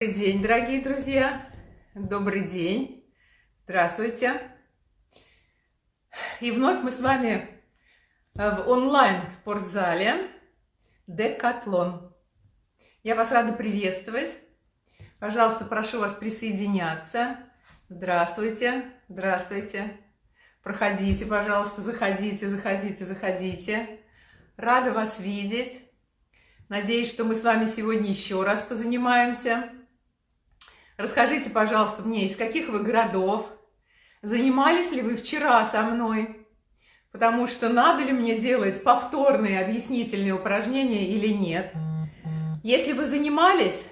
Добрый день, дорогие друзья! Добрый день! Здравствуйте! И вновь мы с вами в онлайн-спортзале Декатлон. Я вас рада приветствовать. Пожалуйста, прошу вас присоединяться. Здравствуйте, здравствуйте. Проходите, пожалуйста, заходите, заходите, заходите. Рада вас видеть. Надеюсь, что мы с вами сегодня еще раз позанимаемся. Расскажите, пожалуйста, мне, из каких вы городов? Занимались ли вы вчера со мной? Потому что надо ли мне делать повторные объяснительные упражнения или нет? Если вы занимались,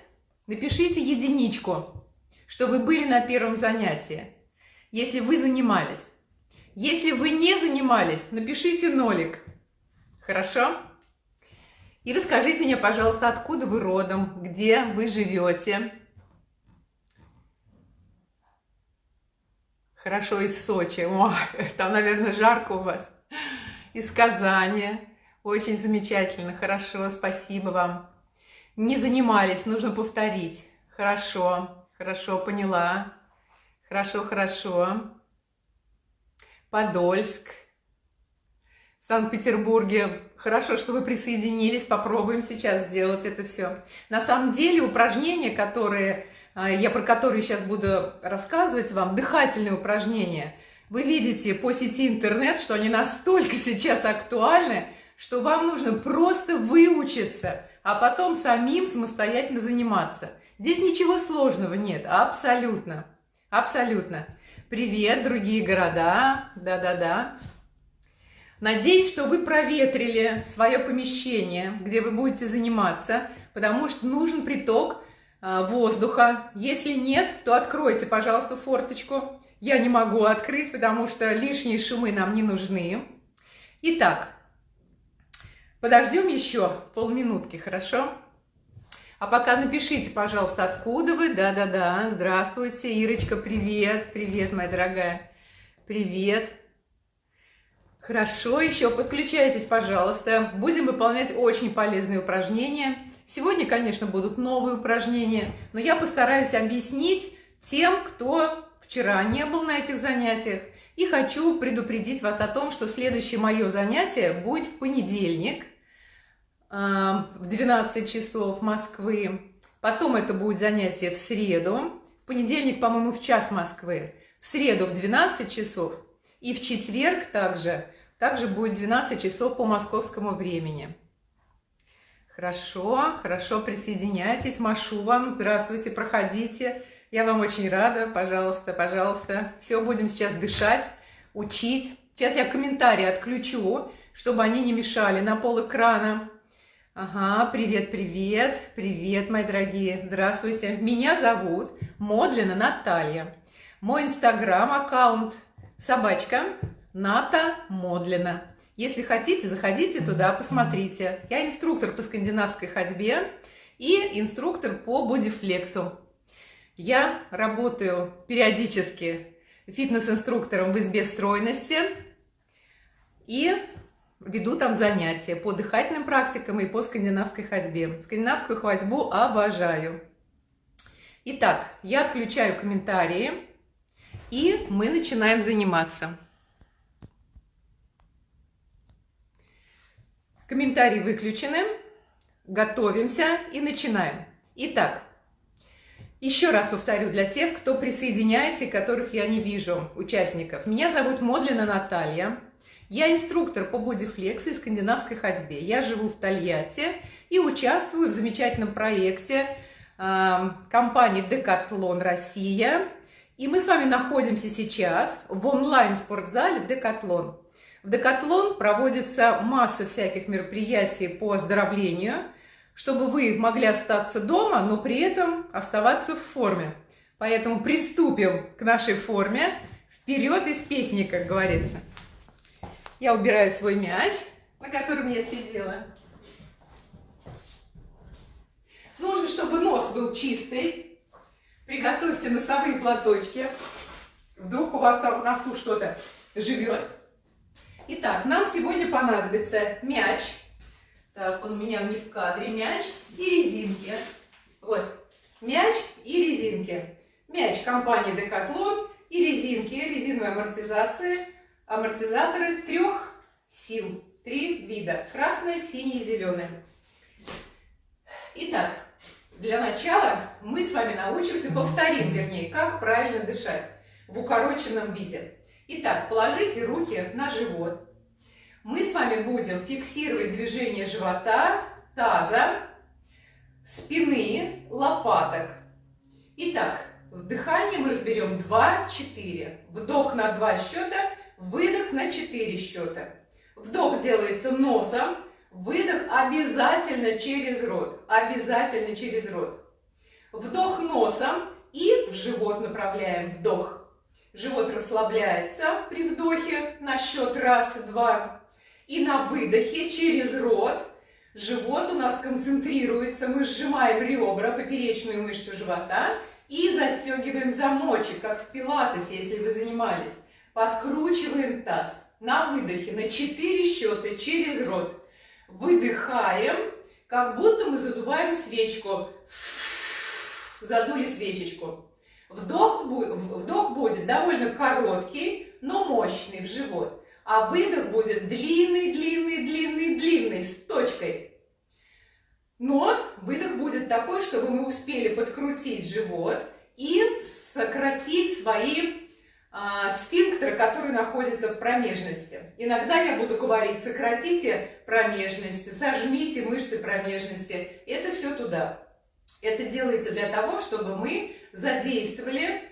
напишите единичку, что вы были на первом занятии. Если вы занимались. Если вы не занимались, напишите нолик. Хорошо? И расскажите мне, пожалуйста, откуда вы родом, где вы живете. Хорошо, из Сочи. О, там, наверное, жарко у вас. Из Казани. Очень замечательно. Хорошо, спасибо вам. Не занимались, нужно повторить. Хорошо, хорошо, поняла. Хорошо, хорошо. Подольск. В Санкт-Петербурге. Хорошо, что вы присоединились. Попробуем сейчас сделать это все. На самом деле упражнения, которые я про которые сейчас буду рассказывать вам, дыхательные упражнения. Вы видите по сети интернет, что они настолько сейчас актуальны, что вам нужно просто выучиться, а потом самим самостоятельно заниматься. Здесь ничего сложного нет, абсолютно, абсолютно. Привет, другие города, да-да-да. Надеюсь, что вы проветрили свое помещение, где вы будете заниматься, потому что нужен приток а, воздуха. Если нет, то откройте, пожалуйста, форточку. Я не могу открыть, потому что лишние шумы нам не нужны. Итак, подождем еще полминутки, хорошо? А пока напишите, пожалуйста, откуда вы. Да-да-да, здравствуйте. Ирочка, привет. Привет, моя дорогая. Привет. Хорошо, еще подключайтесь, пожалуйста. Будем выполнять очень полезные упражнения. Сегодня, конечно, будут новые упражнения, но я постараюсь объяснить тем, кто вчера не был на этих занятиях. И хочу предупредить вас о том, что следующее мое занятие будет в понедельник э, в 12 часов Москвы. Потом это будет занятие в среду. В понедельник, по-моему, в час Москвы. В среду в 12 часов. И в четверг также, также будет 12 часов по московскому времени. Хорошо, хорошо, присоединяйтесь, машу вам, здравствуйте, проходите. Я вам очень рада, пожалуйста, пожалуйста. Все, будем сейчас дышать, учить. Сейчас я комментарии отключу, чтобы они не мешали на пол экрана. Ага, привет, привет, привет, мои дорогие, здравствуйте. Меня зовут Модлина Наталья. Мой инстаграм-аккаунт собачка Ната Модлина. Если хотите, заходите туда, посмотрите. Я инструктор по скандинавской ходьбе и инструктор по бодифлексу. Я работаю периодически фитнес-инструктором в избе стройности и веду там занятия по дыхательным практикам и по скандинавской ходьбе. Скандинавскую ходьбу обожаю. Итак, я отключаю комментарии, и мы начинаем заниматься. Комментарии выключены. Готовимся и начинаем. Итак, еще раз повторю для тех, кто присоединяется и которых я не вижу, участников. Меня зовут Модлина Наталья. Я инструктор по бодифлексу и скандинавской ходьбе. Я живу в Тольятти и участвую в замечательном проекте э, компании Декатлон Россия. И мы с вами находимся сейчас в онлайн-спортзале Декатлон. В Декатлон проводится масса всяких мероприятий по оздоровлению, чтобы вы могли остаться дома, но при этом оставаться в форме. Поэтому приступим к нашей форме. Вперед из песни, как говорится. Я убираю свой мяч, на котором я сидела. Нужно, чтобы нос был чистый. Приготовьте носовые платочки. Вдруг у вас там в носу что-то живет. Итак, нам сегодня понадобится мяч. Так, он у меня не в кадре. Мяч и резинки. Вот. мяч и резинки. Мяч компании Decathlon и резинки, резиновые амортизации, амортизаторы трех сил, три вида, красное, синее и зеленое. Итак, для начала мы с вами научимся, повторим, вернее, как правильно дышать в укороченном виде. Итак, положите руки на живот. Мы с вами будем фиксировать движение живота, таза, спины, лопаток. Итак, в дыхании мы разберем 2-4. Вдох на 2 счета, выдох на 4 счета. Вдох делается носом, выдох обязательно через рот. Обязательно через рот. Вдох носом и в живот направляем вдох. Живот расслабляется при вдохе на счет раз, два. И на выдохе через рот живот у нас концентрируется. Мы сжимаем ребра, поперечную мышцу живота и застегиваем замочек, как в пилатесе, если вы занимались. Подкручиваем таз. На выдохе на 4 счета через рот. Выдыхаем, как будто мы задуваем свечку. Задули свечечку. Вдох, вдох будет довольно короткий, но мощный в живот. А выдох будет длинный, длинный, длинный, длинный, с точкой. Но выдох будет такой, чтобы мы успели подкрутить живот и сократить свои а, сфинктеры, которые находятся в промежности. Иногда я буду говорить, сократите промежности, сожмите мышцы промежности. Это все туда. Это делается для того, чтобы мы задействовали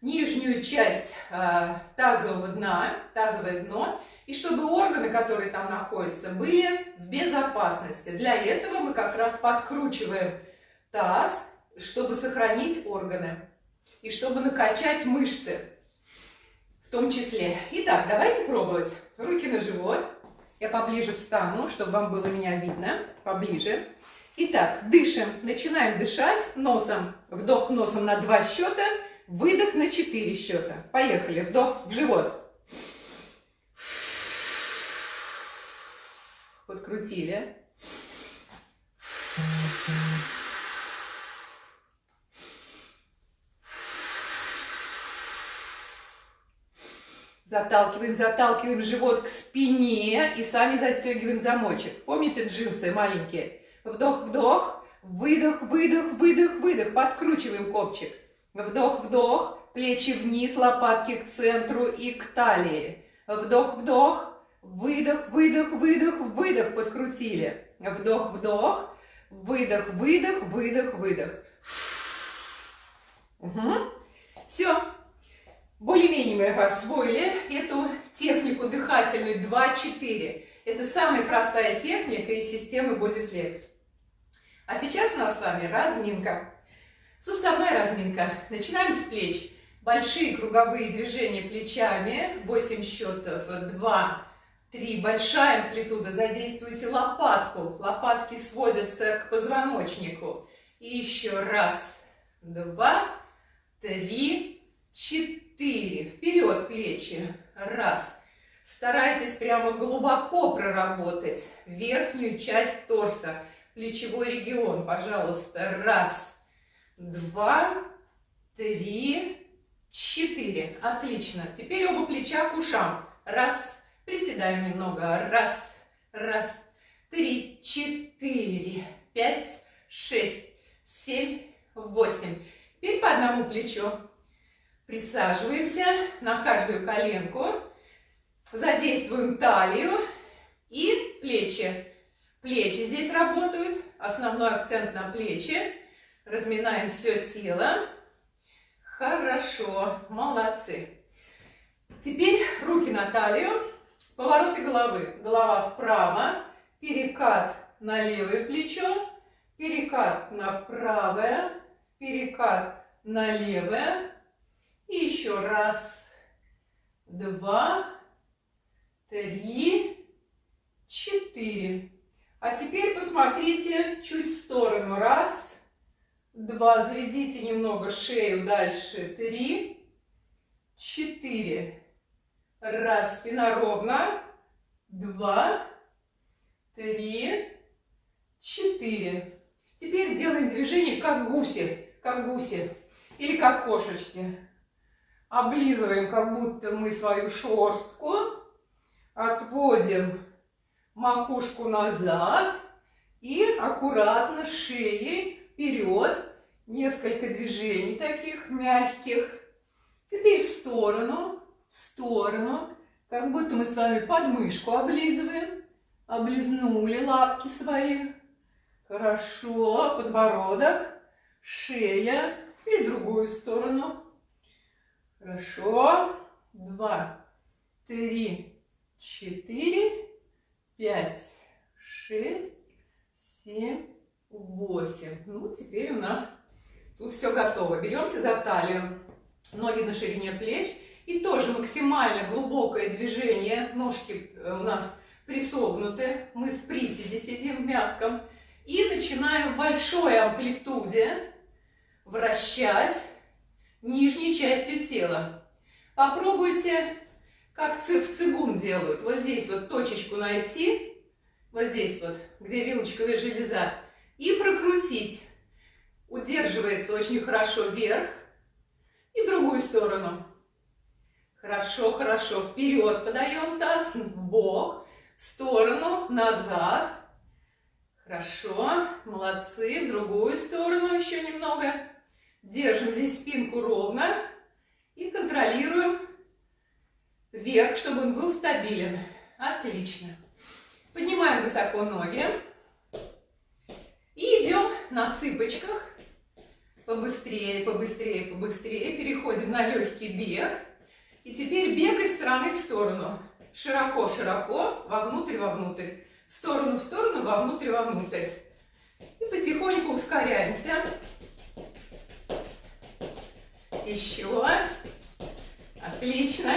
нижнюю часть э, тазового дна, тазовое дно, и чтобы органы, которые там находятся, были в безопасности. Для этого мы как раз подкручиваем таз, чтобы сохранить органы и чтобы накачать мышцы в том числе. Итак, давайте пробовать. Руки на живот. Я поближе встану, чтобы вам было меня видно. Поближе. Итак, дышим. Начинаем дышать носом. Вдох носом на два счета, выдох на четыре счета. Поехали. Вдох в живот. Подкрутили. Заталкиваем, заталкиваем живот к спине и сами застегиваем замочек. Помните джинсы маленькие? Вдох, вдох, выдох, выдох, выдох, выдох. Подкручиваем копчик. Вдох, вдох, плечи вниз, лопатки к центру и к талии. Вдох, вдох, выдох, выдох, выдох, выдох. Подкрутили. Вдох, вдох, выдох, выдох, выдох, выдох. Угу. Все. Более-менее мы освоили эту технику дыхательную 2-4. Это самая простая техника из системы Bodyflex. А сейчас у нас с вами разминка. Суставная разминка. Начинаем с плеч. Большие круговые движения плечами. 8 счетов. 2, 3. Большая амплитуда. Задействуйте лопатку. Лопатки сводятся к позвоночнику. И еще раз, два, три, четыре. Вперед плечи. Раз. Старайтесь прямо глубоко проработать верхнюю часть торса плечевой регион, пожалуйста. Раз, два, три, четыре. Отлично. Теперь оба плеча к ушам. Раз, приседаем немного. Раз, раз, три, четыре, пять, шесть, семь, восемь. Теперь по одному плечу. Присаживаемся на каждую коленку. Задействуем талию и плечи. Плечи здесь работают, основной акцент на плечи. Разминаем все тело. Хорошо, молодцы. Теперь руки на талию, повороты головы. Голова вправо, перекат на левое плечо, перекат на правое, перекат на левое. И еще раз, два, три, четыре. А теперь посмотрите чуть в сторону. Раз, два. Заведите немного шею дальше. Три, четыре. Раз, спина ровно. Два, три, четыре. Теперь делаем движение как гуси, как гуси или как кошечки. Облизываем, как будто мы свою шерстку. Отводим макушку назад и аккуратно шеей вперед. Несколько движений таких мягких. Теперь в сторону, в сторону. Как будто мы с вами подмышку облизываем. Облизнули лапки свои. Хорошо. Подбородок, шея и другую сторону. Хорошо. Два, три, четыре, пять, шесть, семь, восемь. Ну, теперь у нас тут все готово. Беремся за талию. Ноги на ширине плеч. И тоже максимально глубокое движение. Ножки э, у нас присогнуты. Мы в приседе сидим в мягком. И начинаем в большой амплитуде вращать нижней частью тела. Попробуйте, как в цигун делают. Вот здесь вот точечку найти, вот здесь вот, где вилочковая железа, и прокрутить. Удерживается очень хорошо вверх и другую сторону. Хорошо, хорошо. Вперед подаем таз, в бок, в сторону, назад. Хорошо, молодцы. В другую сторону еще немного. Держим здесь спинку ровно и контролируем вверх, чтобы он был стабилен. Отлично. Поднимаем высоко ноги. И идем на цыпочках. Побыстрее, побыстрее, побыстрее. Переходим на легкий бег. И теперь бег из стороны в сторону. Широко, широко, вовнутрь, вовнутрь. В сторону, в сторону, вовнутрь, вовнутрь. И потихоньку ускоряемся. Еще. Отлично.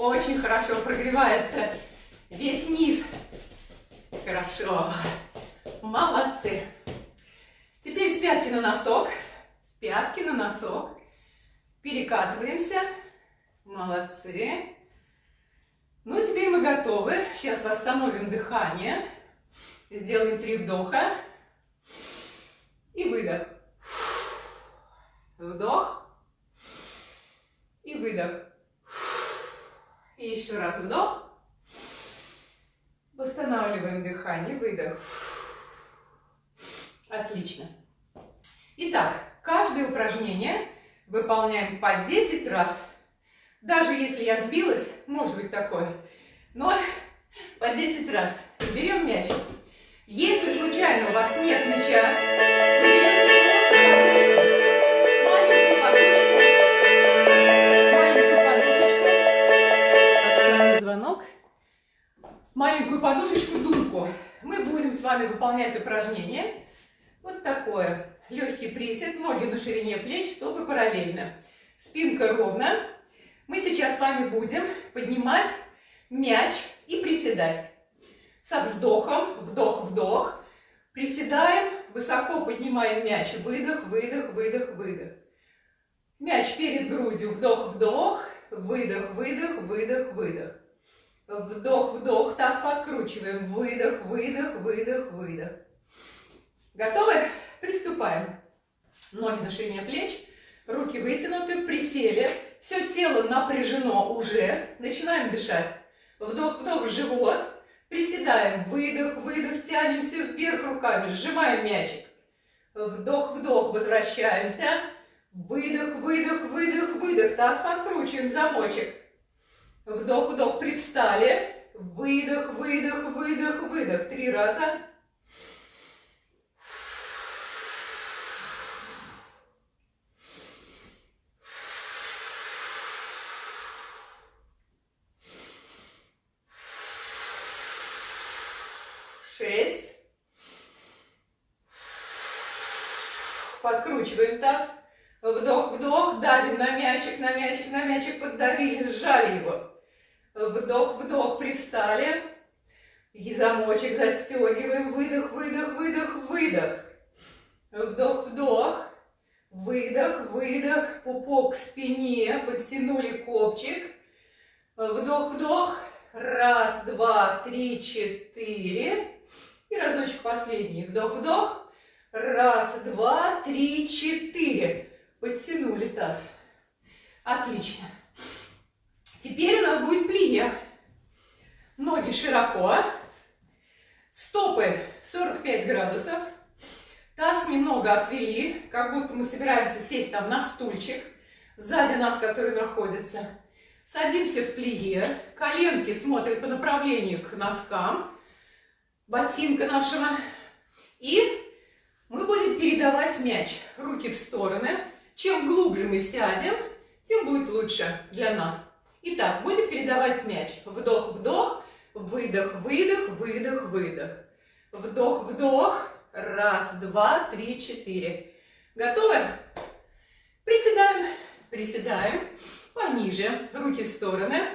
Очень хорошо прогревается весь низ. Хорошо. Молодцы. Теперь с пятки на носок. С пятки на носок. Перекатываемся. Молодцы. Ну, теперь мы готовы. Сейчас восстановим дыхание. Сделаем три вдоха. И выдох. Вдох. И выдох. И еще раз вдох. Восстанавливаем дыхание. Выдох. Отлично. Итак, каждое упражнение выполняем по 10 раз. Даже если я сбилась, может быть такое, но по 10 раз. Берем мяч. Если случайно у вас нет мяча, маленькую подушечку думку. Мы будем с вами выполнять упражнение. Вот такое. Легкий присед, ноги на ширине плеч, стопы параллельно. Спинка ровно. Мы сейчас с вами будем поднимать мяч и приседать. Со вздохом, вдох-вдох. Приседаем, высоко поднимаем мяч. Выдох, выдох, выдох, выдох. Мяч перед грудью, вдох-вдох, выдох, выдох, выдох, выдох. Вдох, вдох, таз подкручиваем. Выдох, выдох, выдох, выдох. Готовы? Приступаем. Ноги на ширине плеч, руки вытянуты, присели. Все тело напряжено уже. Начинаем дышать. Вдох, вдох в живот. Приседаем. Выдох, выдох. Тянемся вверх руками. Сжимаем мячик. Вдох, вдох. Возвращаемся. Выдох, выдох, выдох, выдох. Таз подкручиваем. Замочек. Вдох, вдох, привстали. Выдох, выдох, выдох, выдох. Три раза. Шесть. Подкручиваем таз. Вдох, вдох, давим на мячик, на мячик, на мячик, поддавили, сжали его. Вдох, вдох, привстали. И замочек застегиваем. Выдох, выдох, выдох, выдох. Вдох, вдох. Выдох, выдох. Пупок к спине. Подтянули копчик. Вдох, вдох. Раз, два, три, четыре. И разочек последний. Вдох, вдох. Раз, два, три, четыре. Подтянули таз. Отлично. Теперь у нас будет плие. Ноги широко. Стопы 45 градусов. Таз немного отвели, как будто мы собираемся сесть там на стульчик. Сзади нас, который находится. Садимся в плие. Коленки смотрят по направлению к носкам. Ботинка нашего. И мы будем передавать мяч. Руки в стороны. Чем глубже мы сядем, тем будет лучше для нас. Итак, будем передавать мяч. Вдох-вдох, выдох-выдох, выдох-выдох. Вдох-вдох. Раз, два, три, четыре. Готовы? Приседаем. Приседаем. Пониже. Руки в стороны.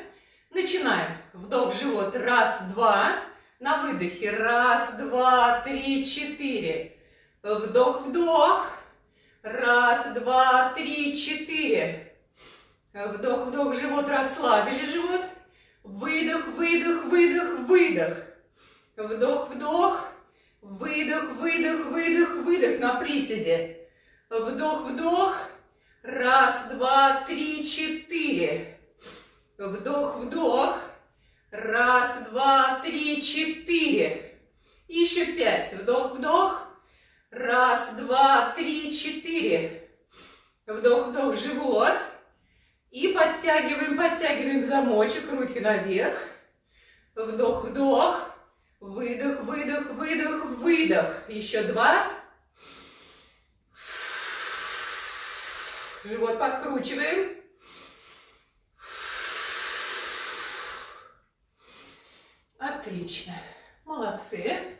Начинаем. Вдох живот. Раз, два. На выдохе. Раз, два, три, четыре. Вдох-вдох. Раз, два, три, четыре. Вдох, вдох, живот, расслабили живот. Выдох, выдох, выдох, выдох. Вдох, вдох. Выдох, выдох, выдох, выдох на приседе. Вдох, вдох. Раз, два, три, четыре. Вдох, вдох. Раз, два, три, четыре. Еще пять. Вдох, вдох. Раз, два, три, четыре. Вдох, вдох, живот. И подтягиваем, подтягиваем замочек, руки наверх. Вдох, вдох. Выдох, выдох, выдох, выдох. Еще два. Живот подкручиваем. Отлично. Молодцы.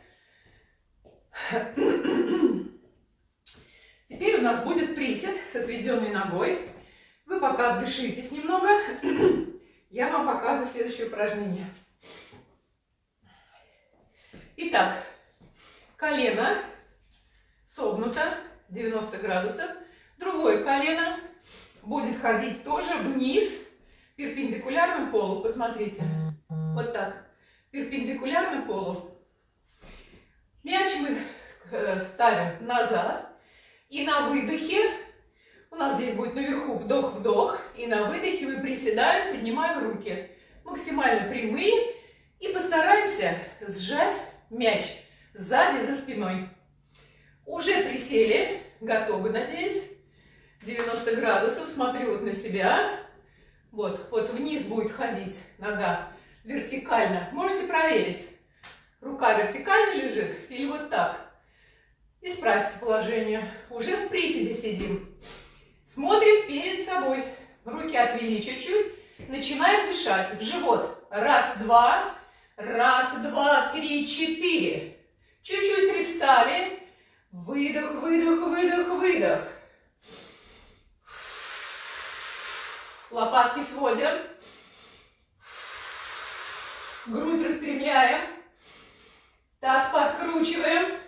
Теперь у нас будет присед с отведенной ногой. Вы пока отдышитесь немного. Я вам показываю следующее упражнение. Итак, колено согнуто 90 градусов. Другое колено будет ходить тоже вниз, перпендикулярно полу. Посмотрите. Вот так. Перпендикулярно полу. Мяч мы э, ставим назад. И на выдохе, у нас здесь будет наверху вдох-вдох. И на выдохе мы приседаем, поднимаем руки. Максимально прямые. И постараемся сжать мяч сзади за спиной. Уже присели, готовы, надеюсь. 90 градусов, смотрю вот на себя. Вот, вот вниз будет ходить нога вертикально. Можете проверить. Рука вертикально лежит или вот так. Исправьте положение. Уже в приседе сидим. Смотрим перед собой. Руки отвели чуть-чуть. Начинаем дышать. В живот. Раз, два. Раз, два, три, четыре. Чуть-чуть привстали. Выдох, выдох, выдох, выдох. Лопатки сводим. Грудь распрямляем. Таз подкручиваем.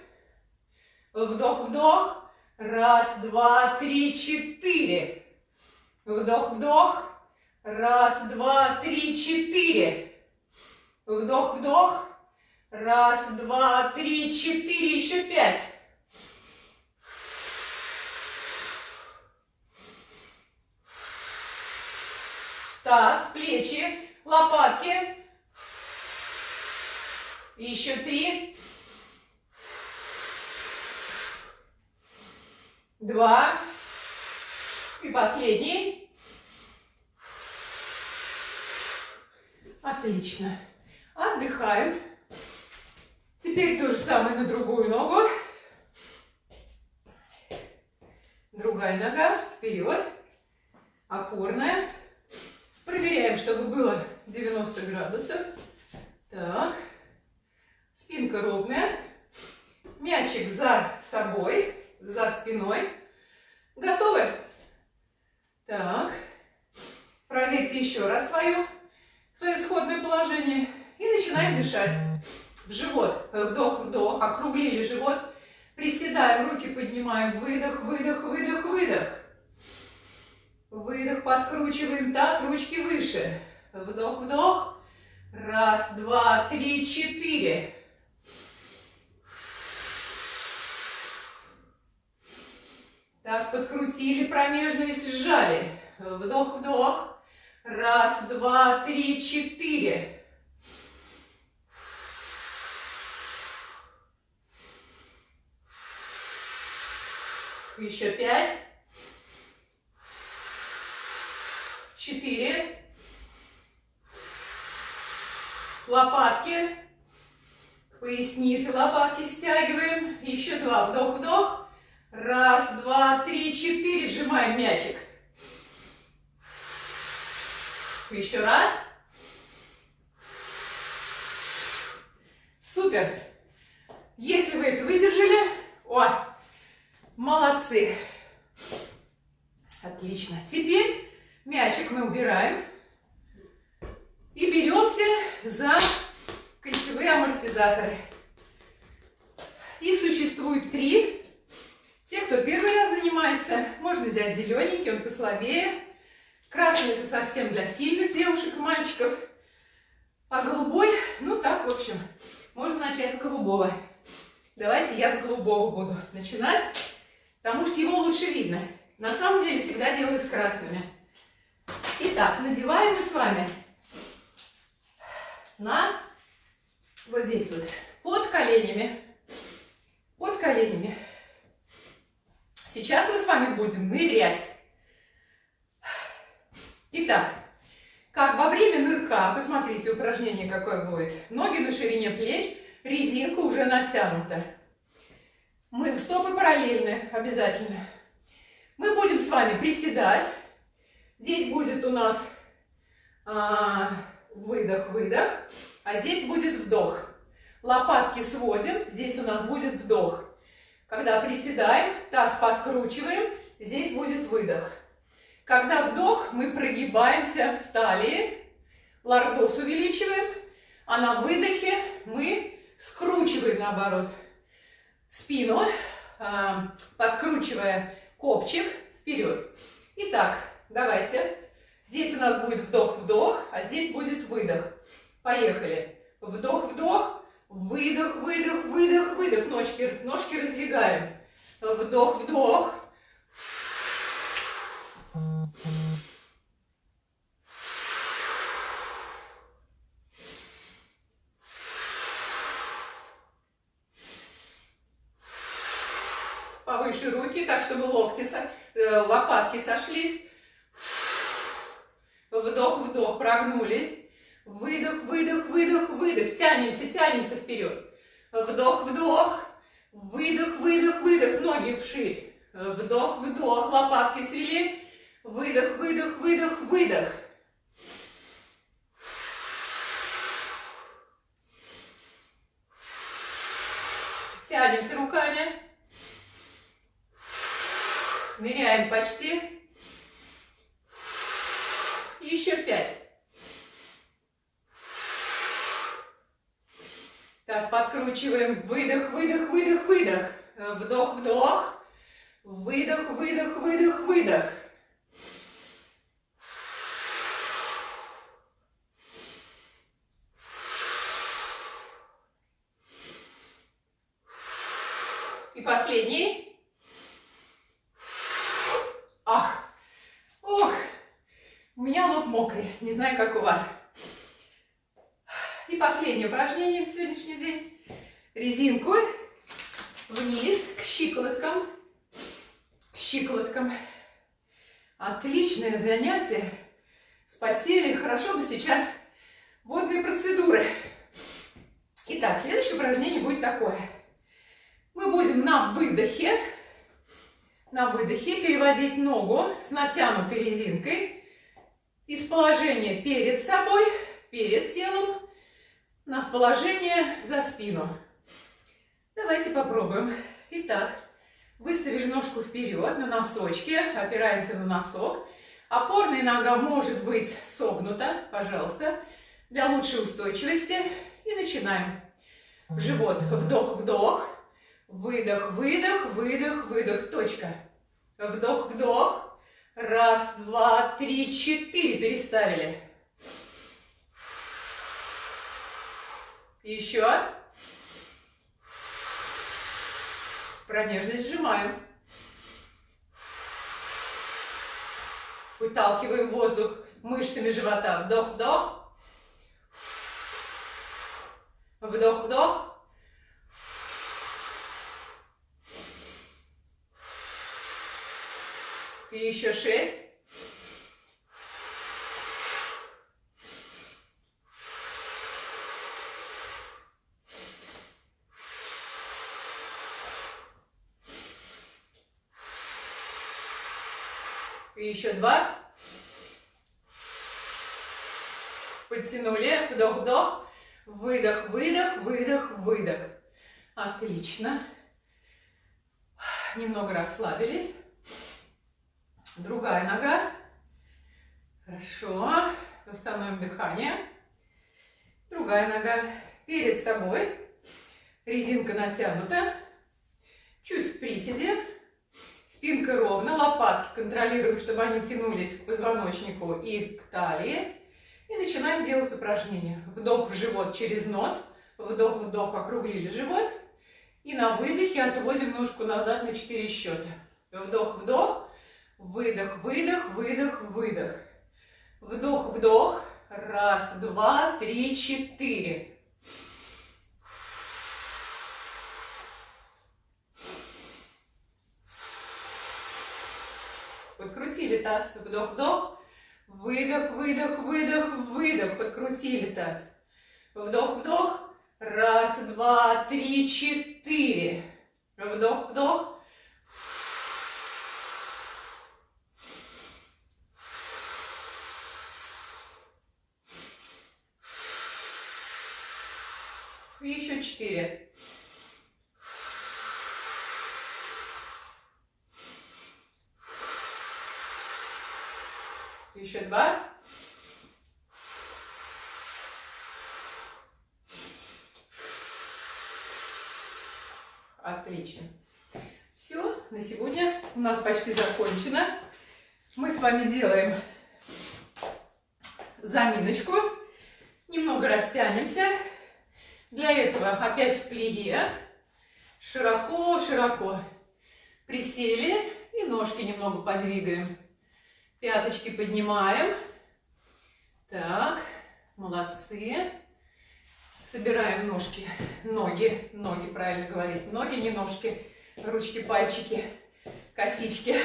Вдох-вдох. Раз, два, три, четыре. Вдох-вдох. Раз, два, три, четыре. Вдох-вдох. Раз, два, три, четыре. Еще пять. Таз, плечи, лопатки. Еще три. Два. И последний. Отлично. Отдыхаем. Теперь то же самое на другую ногу. Другая нога. Вперед. Опорная. Проверяем, чтобы было 90 градусов. Так. Спинка ровная. Мячик за собой, за спиной. Готовы? Так. Проверьте еще раз свое, свое исходное положение. И начинаем дышать. В живот. Вдох-вдох. Округлили живот. Приседаем, руки поднимаем. Выдох, выдох, выдох, выдох. Выдох, подкручиваем таз, ручки выше. Вдох-вдох. Раз, два, три, четыре. Таз подкрутили, промежность сжали. Вдох, вдох. Раз, два, три, четыре. Еще пять. Четыре. Лопатки. К лопатки стягиваем. Еще два. Вдох-вдох. Раз, два, три, четыре. Сжимаем мячик. Еще раз. Супер. Если вы это выдержали, о, Молодцы. Отлично. Теперь мячик мы убираем. И беремся за кольцевые амортизаторы. Их существует три. Те, кто первый раз занимается, можно взять зелененький, он послабее. Красный это совсем для сильных девушек и мальчиков. А голубой, ну так, в общем, можно начать с голубого. Давайте я с голубого буду начинать потому что его лучше видно. На самом деле всегда делаю с красными. Итак, надеваем мы с вами на вот здесь вот, под коленями, под коленями. Сейчас мы с вами будем нырять. Итак, как во время нырка, посмотрите, упражнение какое будет. Ноги на ширине плеч, резинка уже натянута. Мы стопы параллельны обязательно. Мы будем с вами приседать. Здесь будет у нас а, а здесь будет вдох. Лопатки сводим, здесь у нас будет вдох. Когда приседаем, таз подкручиваем, здесь будет выдох. Когда вдох, мы прогибаемся в талии, лордоз увеличиваем, а на выдохе мы скручиваем наоборот спину, а, подкручивая копчик вперед. Итак, давайте. Здесь у нас будет вдох-вдох, а здесь будет выдох. Поехали. Вдох-вдох, выдох, выдох, выдох, выдох. Ножки, ножки раздвигаем. Вдох-вдох. повыше руки, так, чтобы локти, э, лопатки сошлись. Вдох, вдох, прогнулись. Выдох, выдох, выдох, выдох. Тянемся, тянемся вперед. Вдох, вдох. Выдох, выдох, выдох. Ноги вширь. Вдох, вдох. Лопатки свели. Выдох, выдох, выдох, выдох. Тянемся руками. Ныряем почти. Еще пять. Таз подкручиваем. Выдох, выдох, выдох, выдох. Вдох, вдох. Выдох, выдох, выдох, выдох. И последний. мокрый. Не знаю, как у вас. И последнее упражнение день. Резинку вниз к щиколоткам. К щиколоткам. Отличное занятие. Спотели. Хорошо бы сейчас водные процедуры. Итак, следующее упражнение будет такое. Мы будем на выдохе, на выдохе переводить ногу с натянутой резинкой из положения перед собой, перед телом, на положение за спину. Давайте попробуем. Итак, выставили ножку вперед на носочке, опираемся на носок. Опорная нога может быть согнута, пожалуйста, для лучшей устойчивости. И начинаем. В живот. Вдох, вдох. Выдох, выдох, выдох, выдох. Точка. Вдох, вдох. Раз, два, три, четыре. Переставили. Еще. Промежность сжимаем. Выталкиваем воздух мышцами живота. Вдох-вдох. Вдох-вдох. И еще шесть. Еще два. Подтянули. Вдох, вдох. Выдох, выдох, выдох, выдох. Отлично. Немного расслабились. Другая нога. Хорошо. Восстановим дыхание. Другая нога перед собой. Резинка натянута. Чуть в приседе. Спинка ровно, лопатки контролируем, чтобы они тянулись к позвоночнику и к талии. И начинаем делать упражнение. Вдох в живот через нос. Вдох-вдох, округлили живот. И на выдохе отводим ножку назад на 4 счета. Вдох-вдох, выдох, выдох, выдох, выдох. Вдох-вдох. Раз, два, три, четыре. Подкрутили таз, вдох-вдох, выдох, выдох, выдох, выдох, подкрутили таз, вдох-вдох, раз, два, три, четыре, вдох-вдох, еще четыре. Еще два. Отлично. Все, на сегодня у нас почти закончено. Мы с вами делаем заминочку. Немного растянемся. Для этого опять в плие. Широко-широко присели и ножки немного подвигаем. Пяточки поднимаем. Так, молодцы. Собираем ножки, ноги, ноги, правильно говорить. Ноги, не ножки, ручки, пальчики, косички.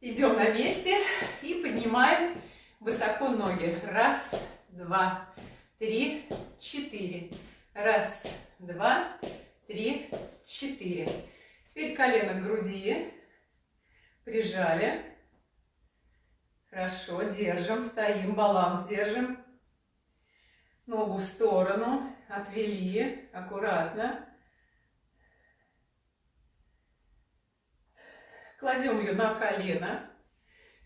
Идем на месте и поднимаем высоко ноги. Раз, два, три, четыре. Раз, два, три, четыре. Теперь колено к груди. Прижали. Хорошо, держим, стоим, баланс держим. Ногу в сторону, отвели, аккуратно. Кладем ее на колено.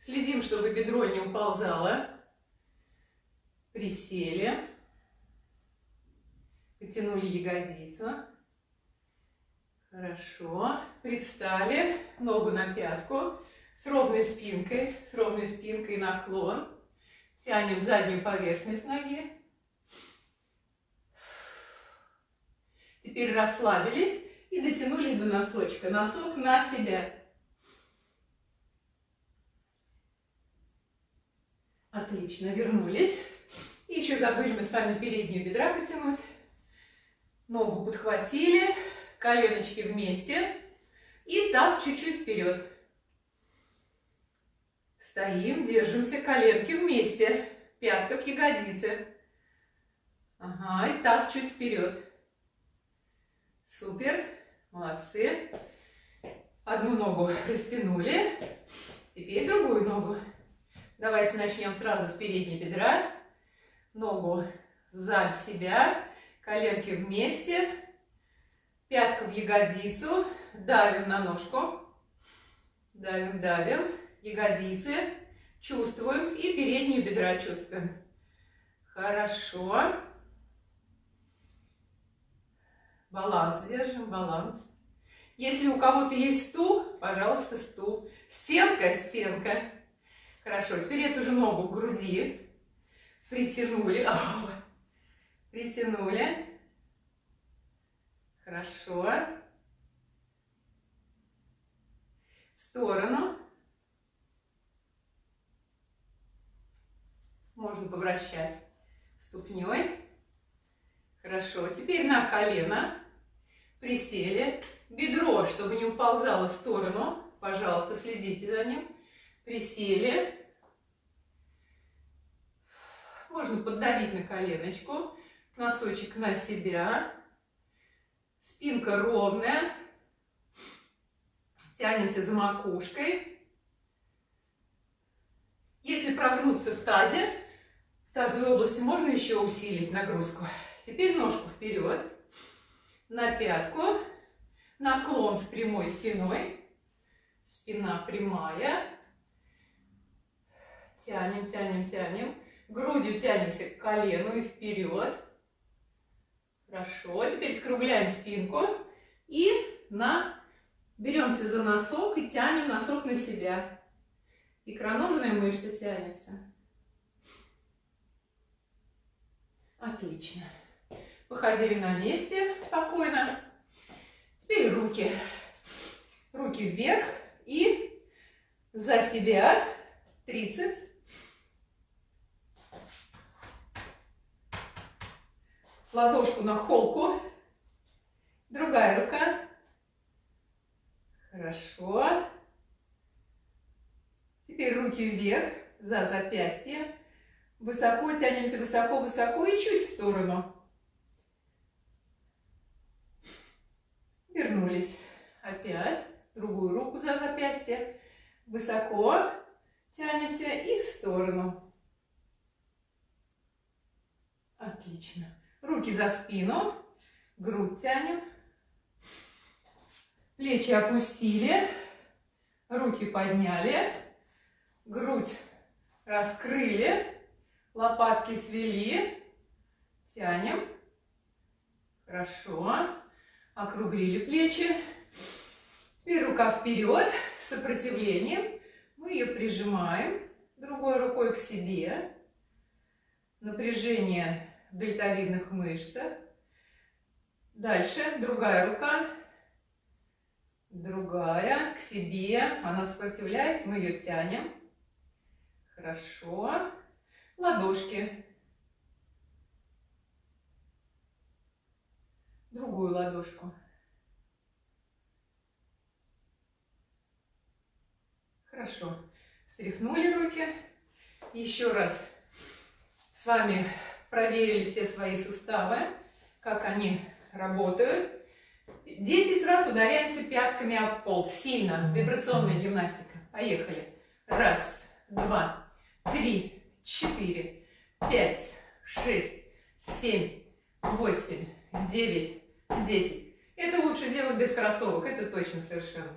Следим, чтобы бедро не уползало. Присели. Потянули ягодицу. Хорошо. Привстали. Ногу на пятку с ровной спинкой, с ровной спинкой наклон. Тянем заднюю поверхность ноги. Теперь расслабились и дотянулись до носочка. Носок на себя. Отлично, вернулись. И еще забыли мы с вами переднюю бедра потянуть. Ногу подхватили, коленочки вместе. И таз чуть-чуть вперед. Стоим, держимся, коленки вместе, пятка к ягодице. Ага, и таз чуть вперед. Супер, молодцы. Одну ногу растянули, теперь другую ногу. Давайте начнем сразу с передней бедра. Ногу за себя, коленки вместе, пятка в ягодицу, давим на ножку, давим, давим ягодицы чувствуем и переднюю бедра чувствуем. Хорошо. Баланс держим, баланс. Если у кого-то есть стул, пожалуйста, стул. Стенка, стенка. Хорошо, теперь эту же ногу к груди. Притянули. Притянули. Хорошо. В сторону. Можно повращать ступней. Хорошо. Теперь на колено. Присели. Бедро, чтобы не уползало в сторону. Пожалуйста, следите за ним. Присели. Можно поддавить на коленочку. Носочек на себя. Спинка ровная. Тянемся за макушкой. Если прогнуться в тазе, тазовой области можно еще усилить нагрузку. Теперь ножку вперед, на пятку, наклон с прямой спиной, спина прямая. Тянем, тянем, тянем. Грудью тянемся к колену и вперед. Хорошо. Теперь скругляем спинку и на... беремся за носок и тянем носок на себя. Икроножная мышца тянется. Отлично. Походили на месте спокойно. Теперь руки. Руки вверх и за себя трицепс. Ладошку на холку. Другая рука. Хорошо. Теперь руки вверх, за запястье. Высоко тянемся, высоко-высоко и чуть в сторону. Вернулись. Опять. Другую руку за запястье. Высоко тянемся и в сторону. Отлично. Руки за спину. Грудь тянем. Плечи опустили. Руки подняли грудь раскрыли, лопатки свели, тянем. Хорошо. Округлили плечи. Теперь рука вперед с сопротивлением. Мы ее прижимаем другой рукой к себе. Напряжение в дельтовидных мышцах. Дальше другая рука. Другая к себе. Она сопротивляется, мы ее тянем. Хорошо. Ладошки. Другую ладошку. Хорошо. Встряхнули руки. Еще раз с вами проверили все свои суставы, как они работают. Десять раз ударяемся пятками об пол. Сильно. Вибрационная гимнастика. Поехали. Раз, два, три, четыре, пять, шесть, семь, восемь, девять, десять. Это лучше делать без кроссовок, это точно совершенно.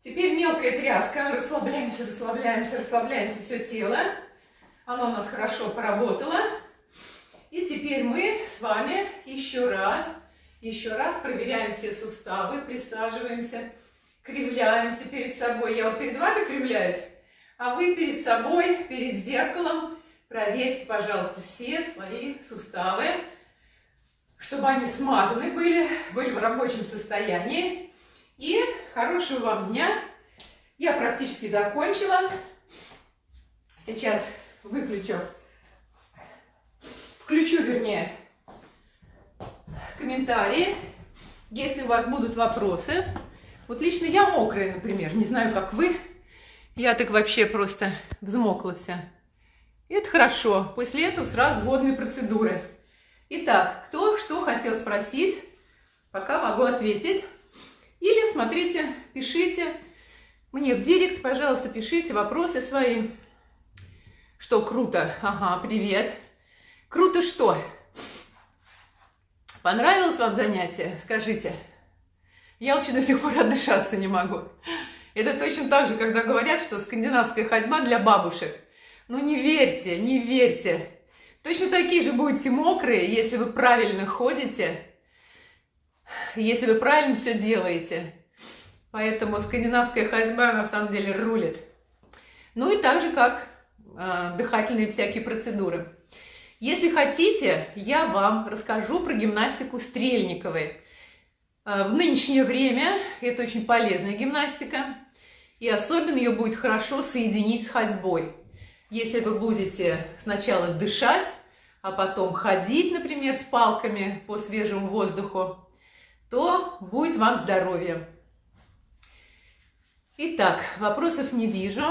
Теперь мелкая тряска. Расслабляемся, расслабляемся, расслабляемся все тело. Оно у нас хорошо поработало. И теперь мы с вами еще раз, еще раз проверяем все суставы, присаживаемся, кривляемся перед собой. Я вот перед вами кривляюсь. А вы перед собой, перед зеркалом проверьте, пожалуйста, все свои суставы, чтобы они смазаны были, были в рабочем состоянии. И хорошего вам дня. Я практически закончила. Сейчас выключу, включу, вернее, комментарии, если у вас будут вопросы. Вот лично я мокрая, например, не знаю, как вы. Я так вообще просто взмокла вся. Это хорошо. После этого сразу водные процедуры. Итак, кто что хотел спросить, пока могу ответить. Или смотрите, пишите мне в директ, пожалуйста, пишите вопросы свои. Что круто? Ага, привет. Круто что? Понравилось вам занятие? Скажите. Я очень до сих пор отдышаться не могу. Это точно так же, когда говорят, что скандинавская ходьба для бабушек. Ну не верьте, не верьте. Точно такие же будете мокрые, если вы правильно ходите, если вы правильно все делаете. Поэтому скандинавская ходьба на самом деле рулит. Ну и так же, как э, дыхательные всякие процедуры. Если хотите, я вам расскажу про гимнастику Стрельниковой. Э, в нынешнее время это очень полезная гимнастика. И особенно ее будет хорошо соединить с ходьбой. Если вы будете сначала дышать, а потом ходить, например, с палками по свежему воздуху, то будет вам здоровье. Итак, вопросов не вижу.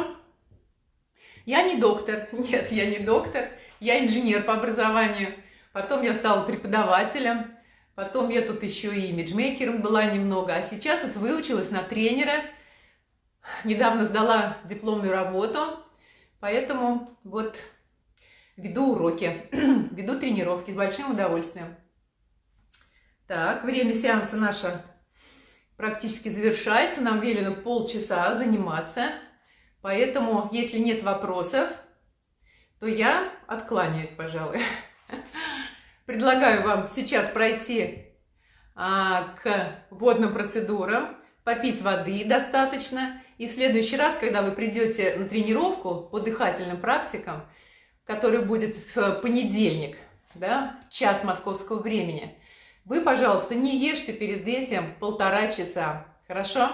Я не доктор, нет, я не доктор, я инженер по образованию. Потом я стала преподавателем, потом я тут еще и имиджмейкером была немного, а сейчас вот выучилась на тренера, недавно сдала дипломную работу, поэтому вот веду уроки, веду тренировки с большим удовольствием. Так, время сеанса наше практически завершается, нам велено полчаса заниматься, поэтому, если нет вопросов, то я откланяюсь, пожалуй. Предлагаю вам сейчас пройти а, к водным процедурам, попить воды достаточно, и в следующий раз, когда вы придете на тренировку по дыхательным практикам, который будет в понедельник, да, в час московского времени, вы, пожалуйста, не ешьте перед этим полтора часа, хорошо?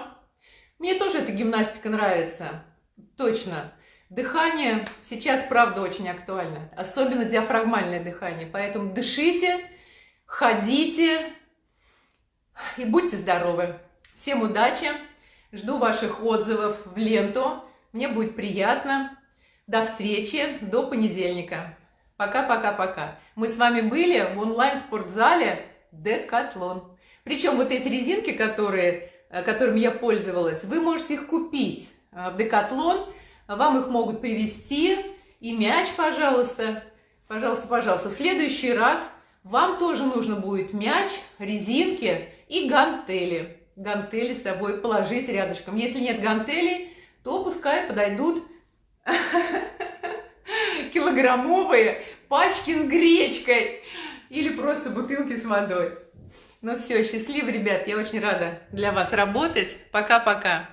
Мне тоже эта гимнастика нравится, точно. Дыхание сейчас, правда, очень актуально, особенно диафрагмальное дыхание, поэтому дышите, ходите и будьте здоровы. Всем удачи, жду ваших отзывов в ленту, мне будет приятно. До встречи, до понедельника. Пока-пока-пока. Мы с вами были в онлайн-спортзале Декатлон. Причем вот эти резинки, которые, э, которыми я пользовалась, вы можете их купить э, в Декатлон. Вам их могут привезти. И мяч, пожалуйста. Пожалуйста, пожалуйста. В следующий раз вам тоже нужно будет мяч, резинки и гантели. Гантели с собой положить рядышком. Если нет гантелей, то пускай подойдут килограммовые пачки с гречкой или просто бутылки с водой. Ну все, счастливо, ребят, я очень рада для вас работать. Пока-пока.